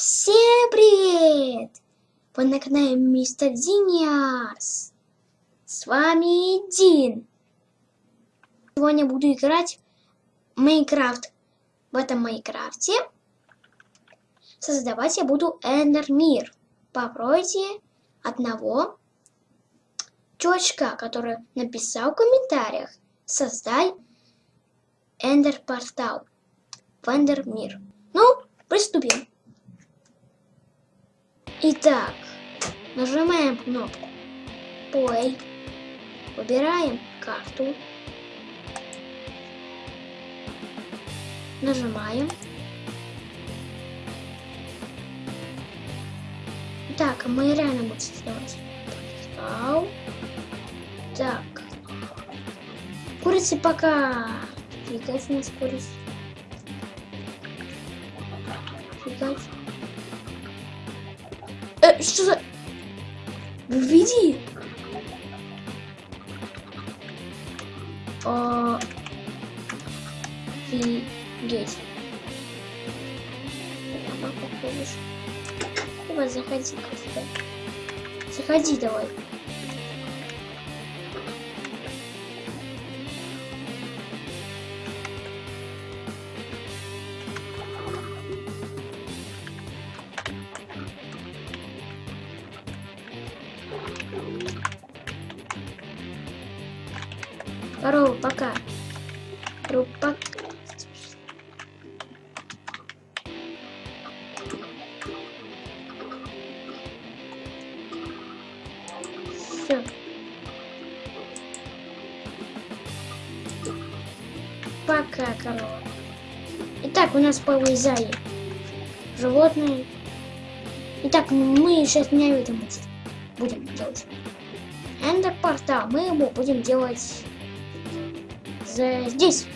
Всем привет! Вы на канале Мистер Диниас. С вами Дин. Сегодня буду играть в Майнкрафт. В этом Майнкрафте создавать я буду Эндер Мир. Попробуйте одного чувачка, который написал в комментариях. Создай Эндер Портал в Эндер Мир. Ну, приступим. Итак, нажимаем кнопку Play, выбираем карту, нажимаем. Так, мы реально будем сделать. Так. Курицы пока. Фигать у нас курица. Введи. О... Офигеть. Давай, заходи. Заходи давай. Здорово, пока. Рупак. Все. Пока, корова. Итак, у нас повылезали животные. Итак, мы сейчас не будем делать. Эндер портал. Мы его будем делать здесь.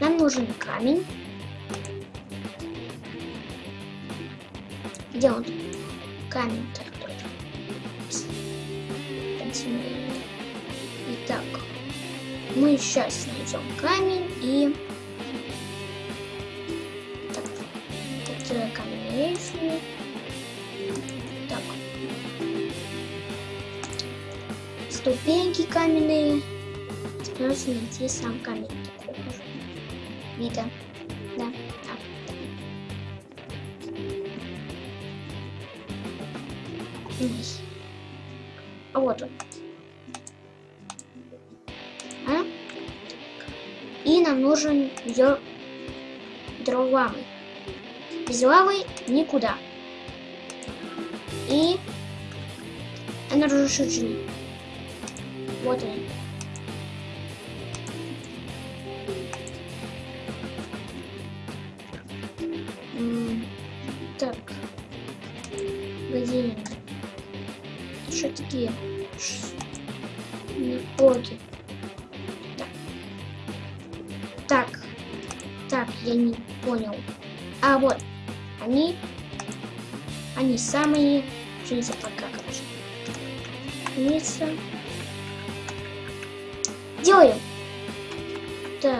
Нам нужен камень. Где он? Камень. Итак, мы сейчас найдем камень и... Так, такие каменные. Так. Ступеньки каменные. Нужно найти сам камень. Вида. Да. Низ. А вот он. А? И нам нужен ее дровами. Без лавы никуда. И энергошучный. М, Так. Они? Что такие? Боги. Так. Так. Так, я не понял. А вот. Они. Они самые. Жизнь пока, короче. Мица. Делаем. Так,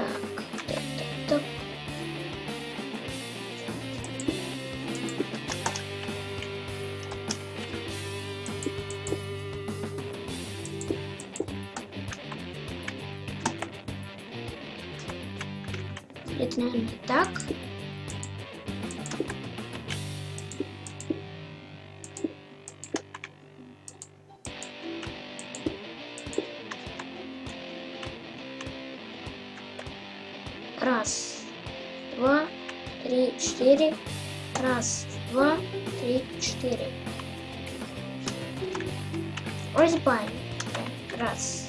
три, четыре. Раз, два, три, четыре. Так, Раз.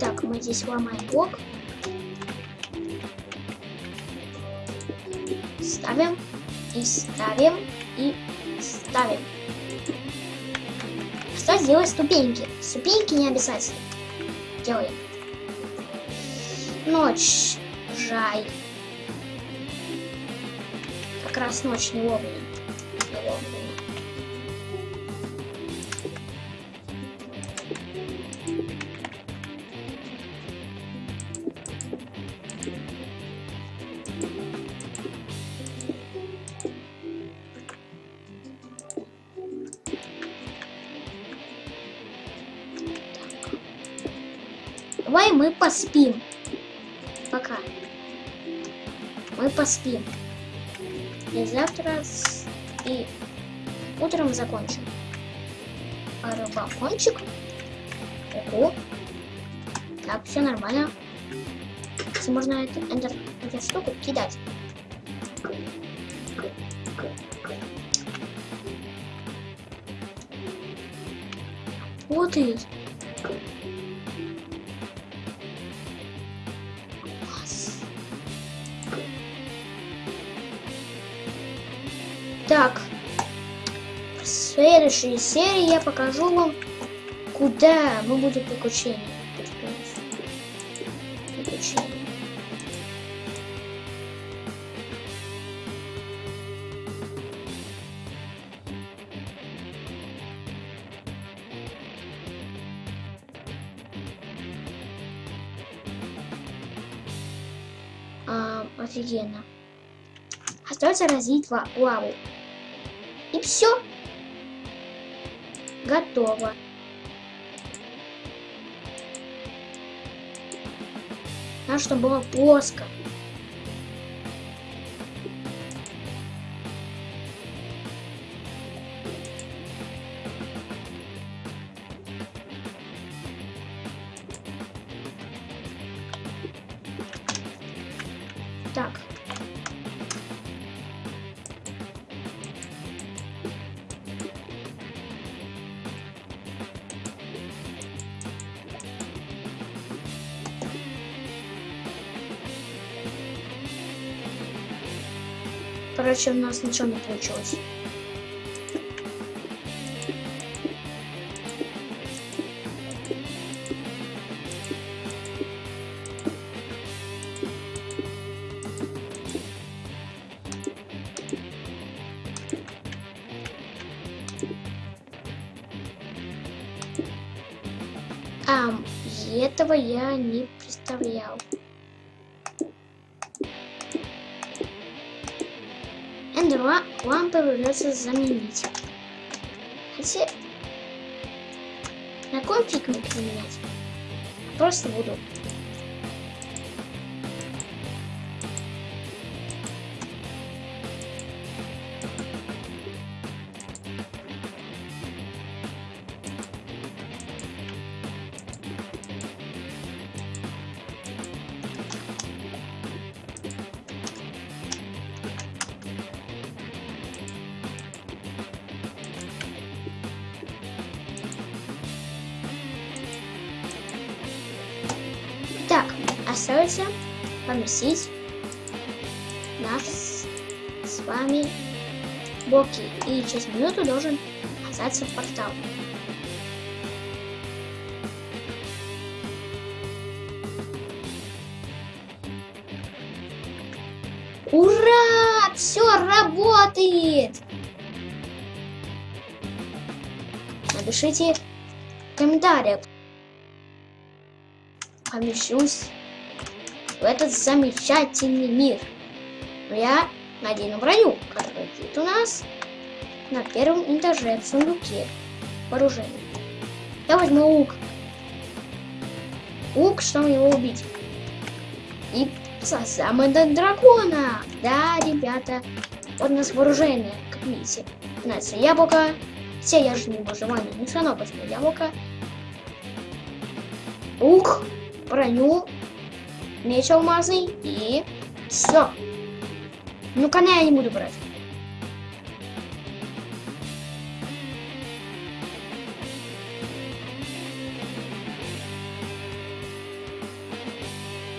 Так, мы здесь ломаем блок. Ставим и ставим и ставим. Кстати, делать ступеньки. Ступеньки не обязательно. Делаем. Ночь. Жаль. как раз ночь не вовремя. Не вовремя. Поспим. Пока. Мы поспим. И завтра с... и утром закончим. А рыбакончик? Ого. Так, все нормально. Если можно эту, эту, эту штуку кидать. Вот и. Следующей серии я покажу вам, куда мы будем приключения. Приключения. Офигенно. Остается развить ла- лаву. И все. Готово. Надо, чтобы было плоско. Короче, у нас ничего не получилось. А, этого я не придется заменить. Хотя... На кой фиг мне их менять? Просто буду. Поместить наш с, вами блоки. И через минуту должен оказаться портал. Ура! Все работает! Напишите в комментариях. Помещусь в этот замечательный мир. Но я надену броню, которая будет у нас на первом этаже в сундуке вооружения. Я возьму лук. Лук, чтобы его убить. И создам этот дракона. Да, ребята, вот у нас вооружение, как видите. У нас яблоко. Все я же не выживание, не все равно возьму яблоко. Лук, броню, меч алмазный и все. Ну, коня я не буду брать.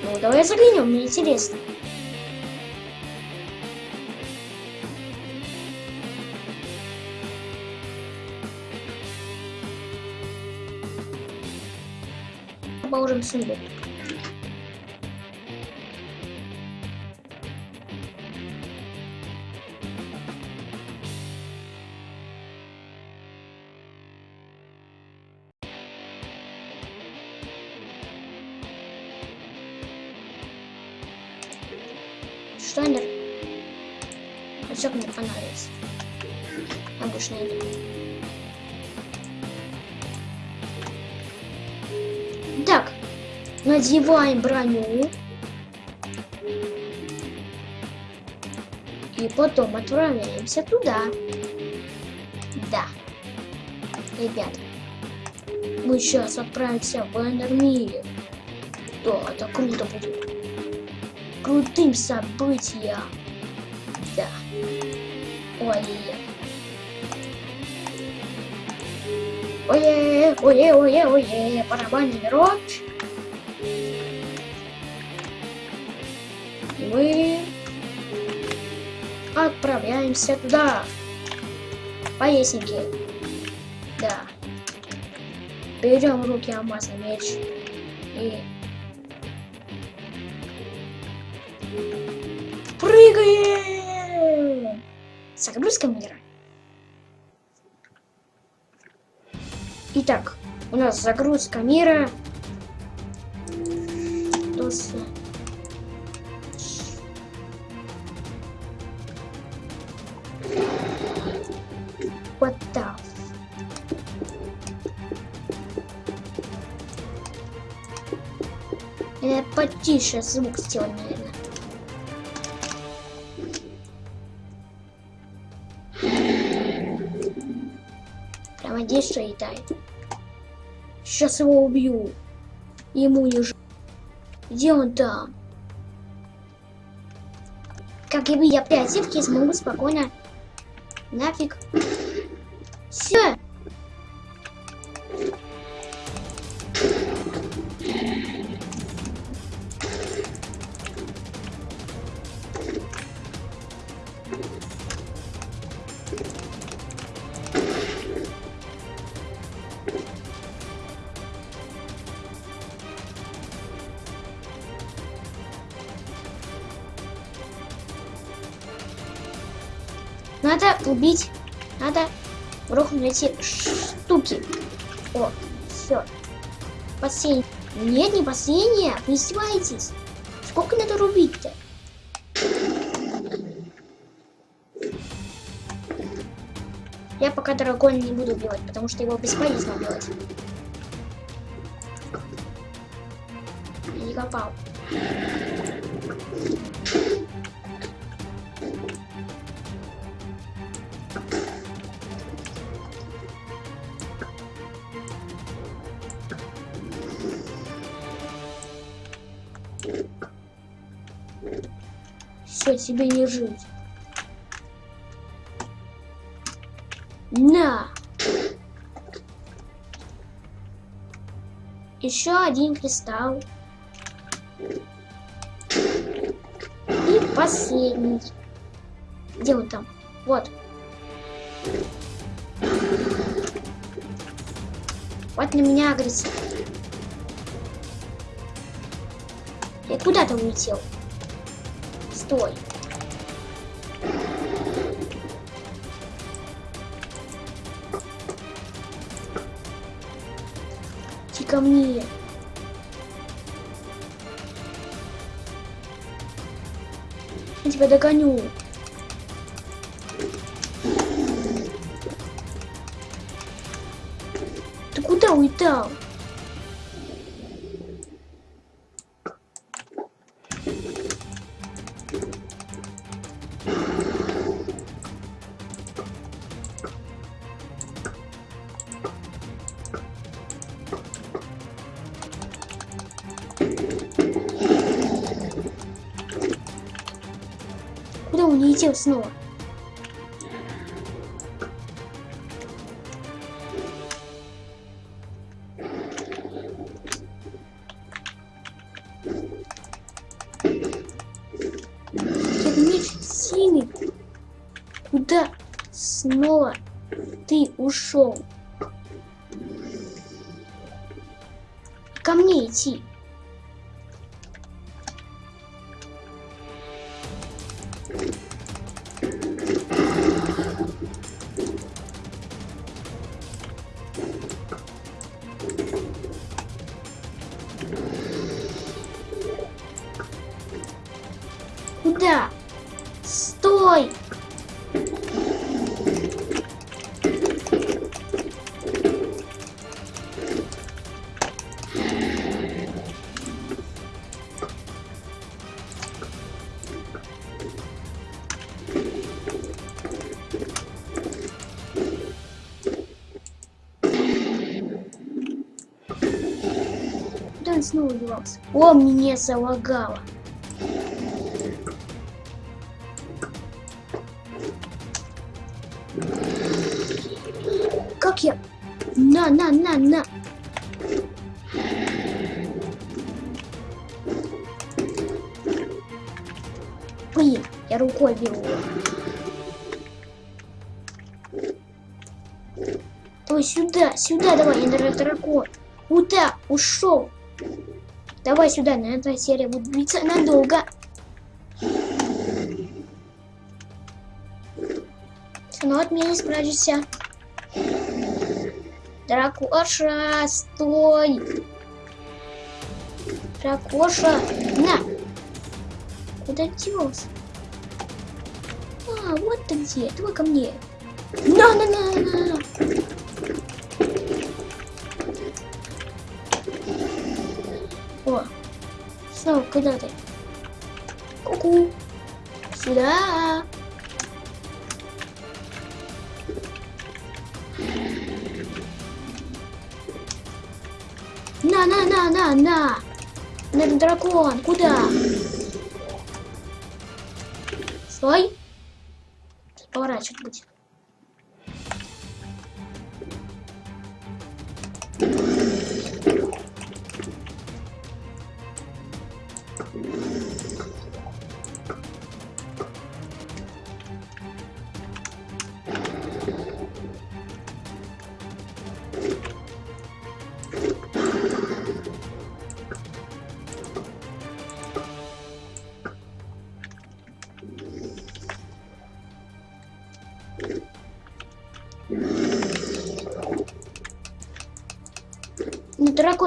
Ну, давай заглянем, мне интересно. Положим сундук. Надеваем броню. И потом отправляемся туда. Да. Ребят, мы сейчас отправимся в Эндермире. Да, это круто будет. Крутым событием. Да. Ой. Ой, ой, ой, ой, ой, барабанный рот. Мы отправляемся туда. Поясники. Да. Берем руки алмазный меч и прыгаем. Загрузка мира. Итак, у нас загрузка мира. Тусы. Я потише звук сделать, наверное. Прямо здесь что летает. Сейчас его убью. Ему не ж... Где он там? Как и вы, я оперативки смогу спокойно нафиг. Все. Эти штуки. О, все. Последний. Нет, не последнее. Вы издеваетесь. Сколько надо рубить-то? Я пока дракона не буду убивать, потому что его бесполезно убивать. Я не попал. Все, тебе не жить. На! Еще один кристалл. И последний. Где он там? Вот. Вот на меня агрессив. Я куда-то улетел. Стой. Ко мне. Я тебя догоню. Он улетел снова? Синий. Куда снова ты ушел? Ко мне идти. Он снова девался? О, мне залагало. Как я? На, на, на, на. Блин, я рукой беру. Ой, сюда, сюда давай, я дракон. Куда? Ушел. Давай сюда, на эта серия будет длиться надолго. Но от меня не спрячешься. Дракоша, стой! Дракоша, на! Куда делся? А, вот ты где. Давай ко мне. На, куда ты? Ку-ку. Сюда. На, на, на, на, на. На, дракон, куда? Стой. Поворачивать будет.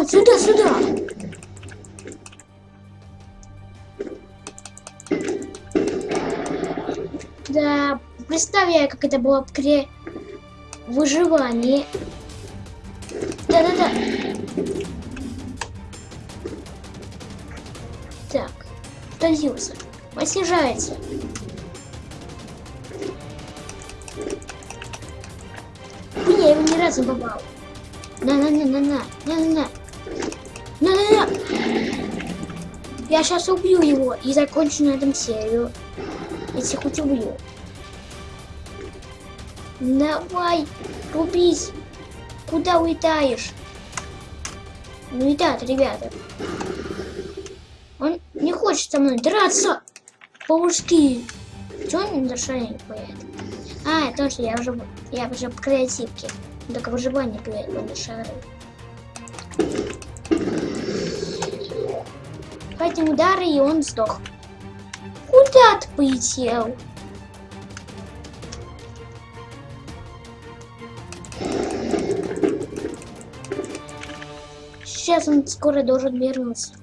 Сюда, сюда. Да, представляю, как это было при выживании. Да-да-да. Так, отразился. Он. Блин, я его ни разу не попал. На-на-на-на-на. На-на-на. На-на-на. Я сейчас убью его и закончу на этом серию. Если хоть убью. Давай, рубись. Куда улетаешь? Ну и так, ребята. Он не хочет со мной драться по-мужски. Чего он не не поет? А, точно, я уже, я уже в креативке. Только выживание играет на шары. Хватим удары, и он сдох. Куда ты полетел? Сейчас он скоро должен вернуться.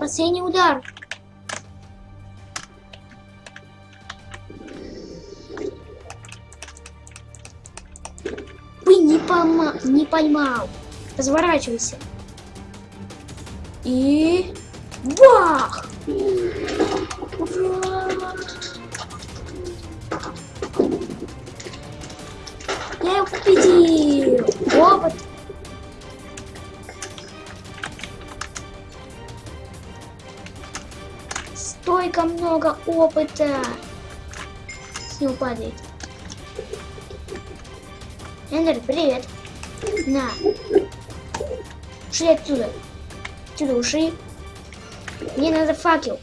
Последний удар. Вы не, поймал. Разворачивайся. И... Бах! Я его победил! Опыт! Столько много опыта! С него падает. Эндер, привет! На! Ушли отсюда! Отсюда ушли! Мне надо факел!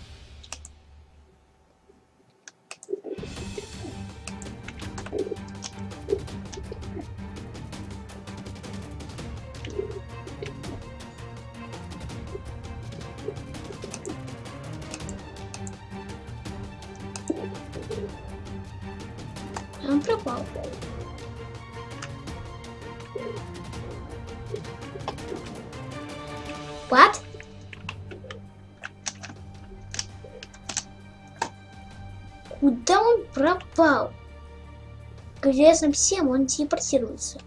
Известно всем, он телепортируется.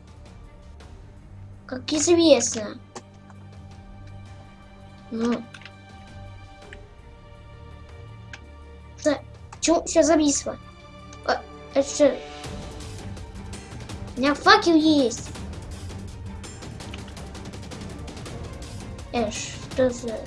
Как известно. Ну. За... Чего все зависло? А, это что? У меня факел есть. Э, что за...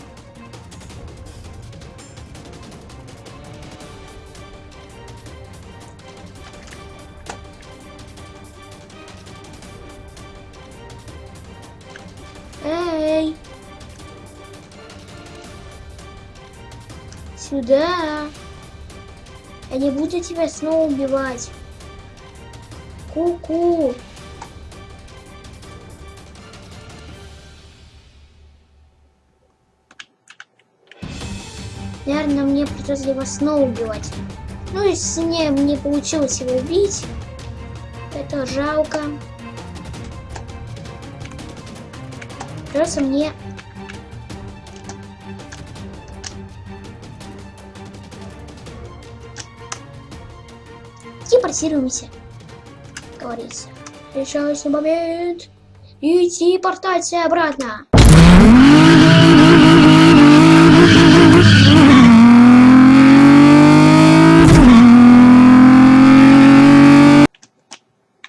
Сюда! Я не буду тебя снова убивать. Ку-ку! Наверное, мне придется его снова убивать. Ну, если не, мне получилось его убить, это жалко. Придется мне... Телепортируемся, говорится. Решающий момент. И телепортация обратно.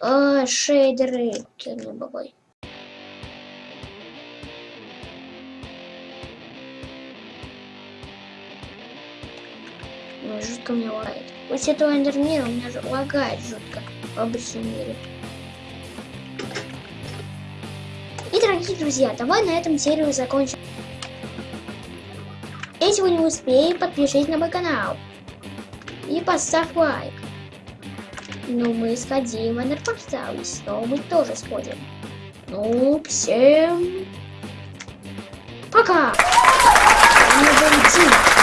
О, шейдеры, кирный бабой. Жутко мне лагает. После этого эндермира у меня же лагает жутко в обычном мире. И, дорогие друзья, давай на этом серию закончим. Если вы не успели, подпишитесь на мой канал. И поставь лайк. Ну, мы сходим в эндерпортал, и снова мы тоже сходим. Ну, всем пока! Не